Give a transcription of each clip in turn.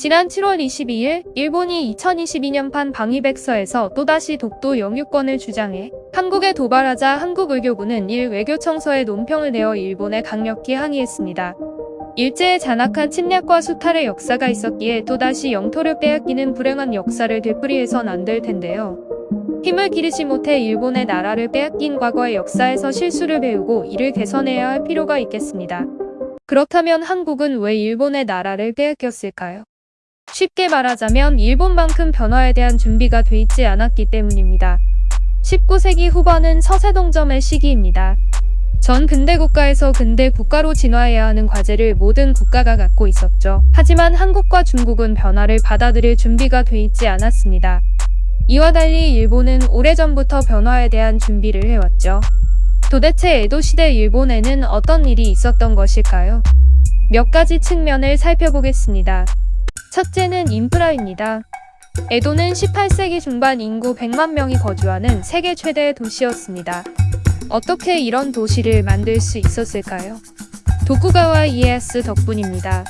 지난 7월 22일 일본이 2022년판 방위백서에서 또다시 독도 영유권을 주장해 한국에 도발하자 한국외교부는 일 외교청서에 논평을 내어 일본에 강력히 항의했습니다. 일제의 잔악한 침략과 수탈의 역사가 있었기에 또다시 영토를 빼앗기는 불행한 역사를 되풀이해선 안 될 텐데요. 힘을 기르지 못해 일본의 나라를 빼앗긴 과거의 역사에서 실수를 배우고 이를 개선해야 할 필요가 있겠습니다. 그렇다면 한국은 왜 일본의 나라를 빼앗겼을까요? 쉽게 말하자면 일본만큼 변화에 대한 준비가 돼 있지 않았기 때문입니다. 19세기 후반은 서세동점의 시기입니다. 전 근대 국가에서 근대 국가로 진화해야 하는 과제를 모든 국가가 갖고 있었죠. 하지만 한국과 중국은 변화를 받아들일 준비가 돼 있지 않았습니다. 이와 달리 일본은 오래전부터 변화에 대한 준비를 해왔죠. 도대체 에도시대 일본에는 어떤 일이 있었던 것일까요? 몇 가지 측면을 살펴보겠습니다. 첫째는 인프라입니다. 에도는 18세기 중반 인구 100만 명이 거주하는 세계 최대의 도시였습니다. 어떻게 이런 도시를 만들 수 있었을까요? 도쿠가와 이에야스 덕분입니다.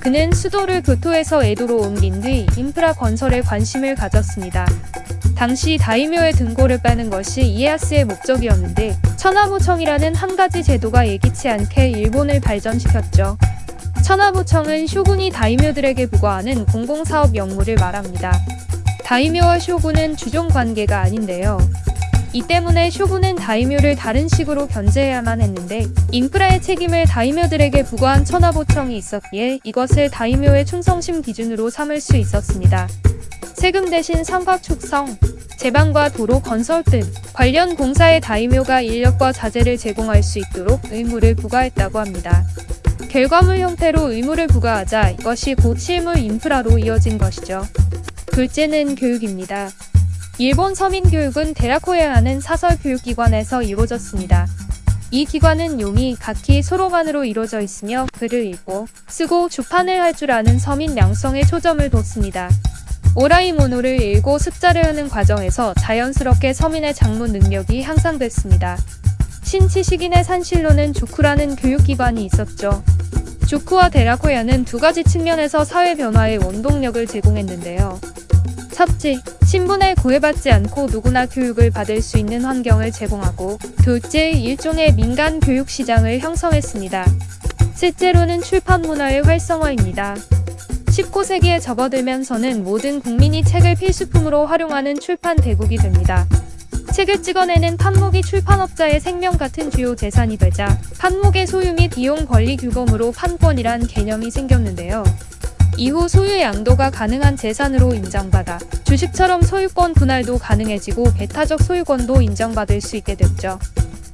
그는 수도를 교토에서 에도로 옮긴 뒤 인프라 건설에 관심을 가졌습니다. 당시 다이묘의 등골을 빼는 것이 이에야스의 목적이었는데 천하무청이라는 한 가지 제도가 예기치 않게 일본을 발전시켰죠. 천하무청은 쇼군이 다이묘들에게 부과하는 공공사업 역무를 말합니다. 다이묘와 쇼군은 주종 관계가 아닌데요. 이 때문에 쇼군은 다이묘를 다른 식으로 견제해야만 했는데 인프라의 책임을 다이묘들에게 부과한 천하보청이 있었기에 이것을 다이묘의 충성심 기준으로 삼을 수 있었습니다. 세금 대신 상각 축성, 제방과 도로 건설 등 관련 공사에 다이묘가 인력과 자재를 제공할 수 있도록 의무를 부과했다고 합니다. 결과물 형태로 의무를 부과하자 이것이 곧 실물 인프라로 이어진 것이죠. 둘째는 교육입니다. 일본 서민 교육은 데라코야라는 사설 교육기관에서 이루어졌습니다. 이 기관은 용이 각기 소로만으로 이루어져 있으며 글을 읽고 쓰고 주판을 할 줄 아는 서민 양성에 초점을 뒀습니다. 오라이모노를 읽고 습자를 하는 과정에서 자연스럽게 서민의 작문 능력이 향상됐습니다. 신치식인의 산실로는 주쿠라는 교육기관이 있었죠. 주쿠와 데라코야는 두 가지 측면에서 사회 변화에 원동력을 제공했는데요. 첫째, 신분에 구애받지 않고 누구나 교육을 받을 수 있는 환경을 제공하고 둘째, 일종의 민간 교육 시장을 형성했습니다. 셋째로는 출판 문화의 활성화입니다. 19세기에 접어들면서는 모든 국민이 책을 필수품으로 활용하는 출판 대국이 됩니다. 책을 찍어내는 판목이 출판업자의 생명 같은 주요 재산이 되자 판목의 소유 및 이용 권리 규범으로 판권이란 개념이 생겼는데요. 이후 소유 양도가 가능한 재산으로 인정받아 주식처럼 소유권 분할도 가능해지고 배타적 소유권도 인정받을 수 있게 됐죠.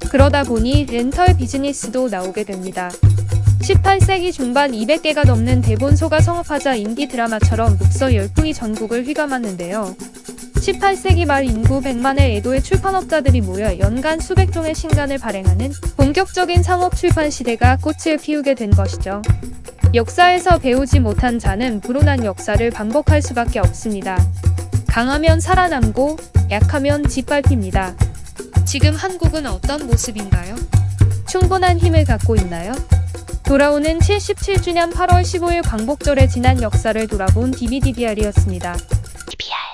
그러다 보니 렌털 비즈니스도 나오게 됩니다. 18세기 중반 200개가 넘는 대본소가 성업하자 인디 드라마처럼 독서 열풍이 전국을 휘감았는데요. 18세기 말 인구 100만의 애도의 출판업자들이 모여 연간 수백 종의 신간을 발행하는 본격적인 상업 출판 시대가 꽃을 피우게 된 것이죠. 역사에서 배우지 못한 자는 불운한 역사를 반복할 수밖에 없습니다. 강하면 살아남고 약하면 짓밟힙니다. 지금 한국은 어떤 모습인가요? 충분한 힘을 갖고 있나요? 돌아오는 77주년 8월 15일 광복절의 지난 역사를 돌아본 DVDBR이었습니다. DBR